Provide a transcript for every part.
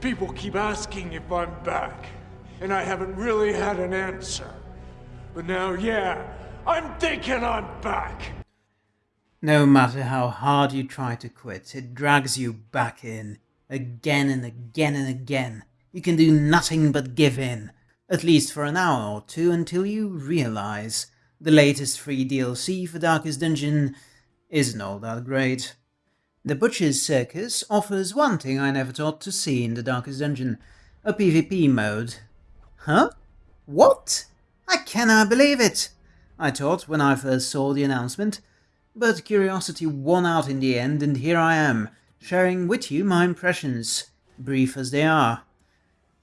People keep asking if I'm back, and I haven't really had an answer. But now, yeah, I'm thinking I'm back. No matter how hard you try to quit, it drags you back in, again and again and again. You can do nothing but give in, at least for an hour or two until you realize the latest free DLC for Darkest Dungeon isn't all that great. The Butcher's Circus offers one thing I never thought to see in the Darkest Dungeon, a PvP mode. Huh? What? I cannot believe it! I thought when I first saw the announcement, but curiosity won out in the end and here I am, sharing with you my impressions, brief as they are.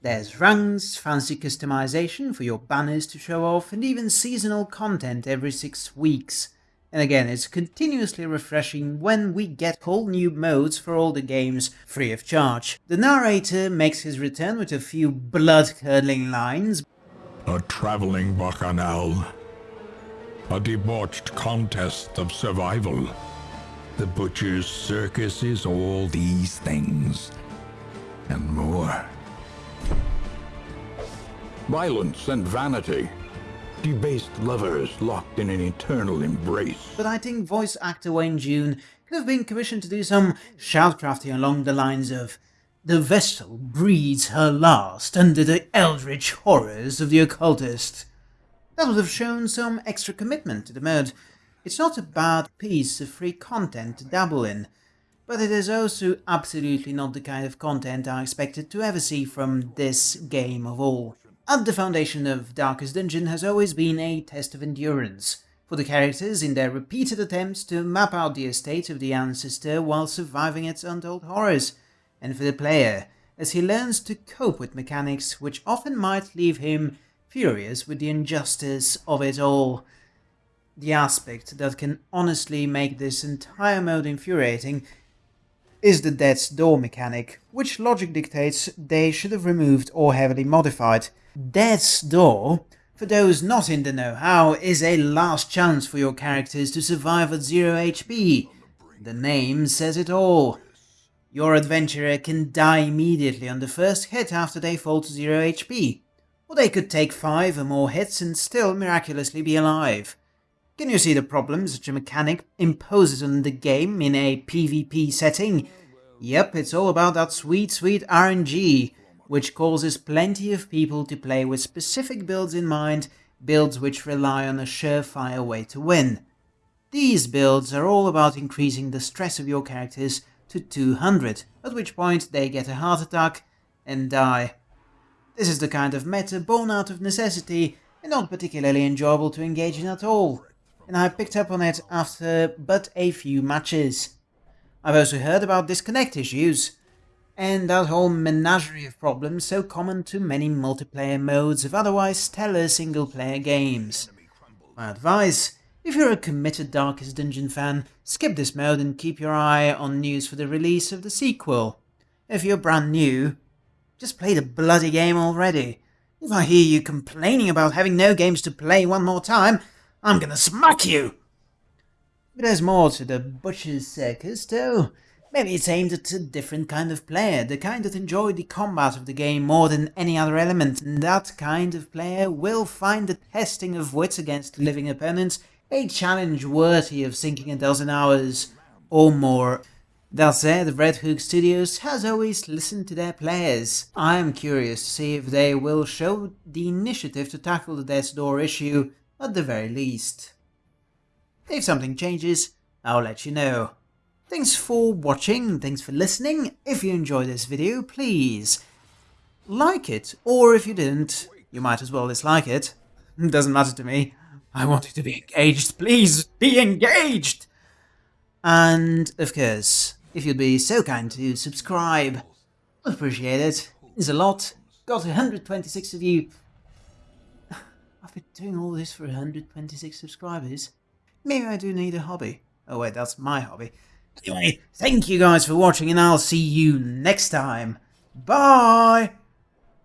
There's ranks, fancy customization for your banners to show off, and even seasonal content every 6 weeks. And again, it's continuously refreshing when we get whole new modes for all the games free of charge. The narrator makes his return with a few blood-curdling lines. A traveling bacchanal. A debauched contest of survival. The Butcher's Circus is all these things. And more. Violence and vanity. Debased lovers locked in an eternal embrace. But I think voice actor Wayne June could have been commissioned to do some shoutcasting along the lines of The vessel breathes her last under the eldritch horrors of the occultist. That would have shown some extra commitment to the mode. It's not a bad piece of free content to dabble in, but it is also absolutely not the kind of content I expected to ever see from this game of all. At the foundation of Darkest Dungeon has always been a test of endurance, for the characters in their repeated attempts to map out the estate of the ancestor while surviving its untold horrors, and for the player, as he learns to cope with mechanics which often might leave him furious with the injustice of it all. The aspect that can honestly make this entire mode infuriating is the Death's Door mechanic, which logic dictates they should have removed or heavily modified. Death's Door, for those not in the know-how, is a last chance for your characters to survive at 0 HP. The name says it all. Your adventurer can die immediately on the first hit after they fall to 0 HP, or they could take 5 or more hits and still miraculously be alive. Can you see the problems such a mechanic imposes on the game in a PvP setting? Yep, it's all about that sweet, sweet RNG, which causes plenty of people to play with specific builds in mind, builds which rely on a surefire way to win. These builds are all about increasing the stress of your characters to 200, at which point they get a heart attack and die. This is the kind of meta born out of necessity and not particularly enjoyable to engage in at all and I picked up on it after but a few matches. I've also heard about disconnect issues, and that whole menagerie of problems so common to many multiplayer modes of otherwise stellar single-player games. My advice, if you're a committed Darkest Dungeon fan, skip this mode and keep your eye on news for the release of the sequel. If you're brand new, just play the bloody game already. If I hear you complaining about having no games to play one more time, I'm gonna smack you! But there's more to the Butcher's Circus, though. Maybe it's aimed at a different kind of player, the kind that enjoy the combat of the game more than any other element, and that kind of player will find the testing of wits against living opponents a challenge worthy of sinking a dozen hours or more. That said, Red Hook Studios has always listened to their players. I am curious to see if they will show the initiative to tackle the Death's Door issue at the very least. If something changes, I'll let you know. Thanks for watching, thanks for listening. If you enjoyed this video, please like it, or if you didn't, you might as well dislike it. Doesn't matter to me. I want you to be engaged, please be engaged! And, of course, if you'd be so kind to subscribe, I'd appreciate it. It's a lot. Got 126 of you I've been doing all this for 126 subscribers. Maybe I do need a hobby. Oh wait, that's my hobby. Anyway, thank you guys for watching and I'll see you next time. Bye!